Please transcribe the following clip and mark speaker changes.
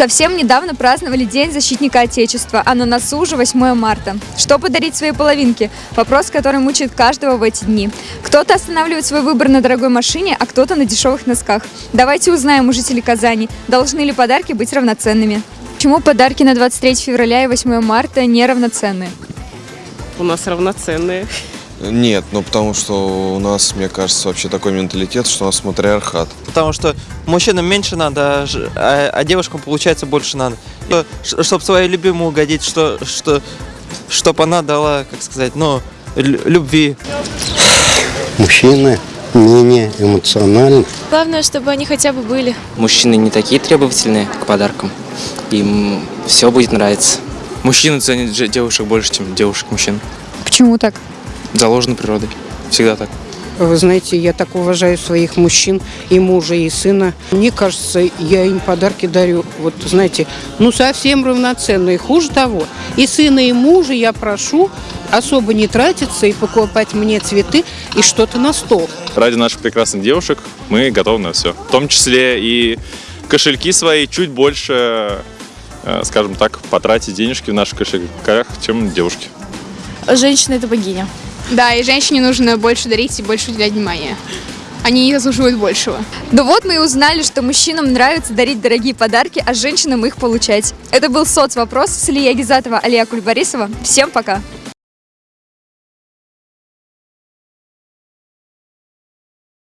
Speaker 1: Совсем недавно праздновали День защитника Отечества, а на носу уже 8 марта. Что подарить своей половинке? Вопрос, который мучает каждого в эти дни. Кто-то останавливает свой выбор на дорогой машине, а кто-то на дешевых носках. Давайте узнаем у жителей Казани, должны ли подарки быть равноценными. Почему подарки на 23 февраля и 8 марта не равноценны?
Speaker 2: У нас равноценные.
Speaker 3: Нет, ну потому что у нас, мне кажется, вообще такой менталитет, что у нас матриархат.
Speaker 4: Потому что мужчинам меньше надо, а, а- а девушкам, получается, больше надо. Чтобы своей любимой угодить, что, что, чтобы она дала, как сказать, ну, лю- любви.
Speaker 5: Мужчины менее эмоциональны.
Speaker 6: Главное, чтобы они хотя бы были.
Speaker 7: Мужчины не такие требовательные к подаркам. Им все будет нравиться.
Speaker 8: Мужчины ценят девушек больше, чем девушек мужчин.
Speaker 1: Почему так?
Speaker 8: Заложено природой. Всегда так.
Speaker 2: Вы знаете, я так уважаю своих мужчин, и мужа, и сына. Мне кажется, я им подарки дарю, вот знаете, ну совсем равноценные. Хуже того, и сына, и мужа я прошу особо не тратиться и покупать мне цветы и что-то на стол.
Speaker 9: ради наших прекрасных девушек мы готовы на все. В том числе и кошельки свои чуть больше, э, скажем так, потратить денежки в наших кошельках, чем девушки.
Speaker 6: Женщина – это богиня.
Speaker 10: Да, и женщине нужно больше дарить и больше уделять внимания. Они заслуживают большего.
Speaker 1: Ну вот мы и узнали, что мужчинам нравится дарить дорогие подарки, а женщинам их получать. Это был соцвопрос с Ильей Гизатова, Алия Кульбарисова. Всем пока!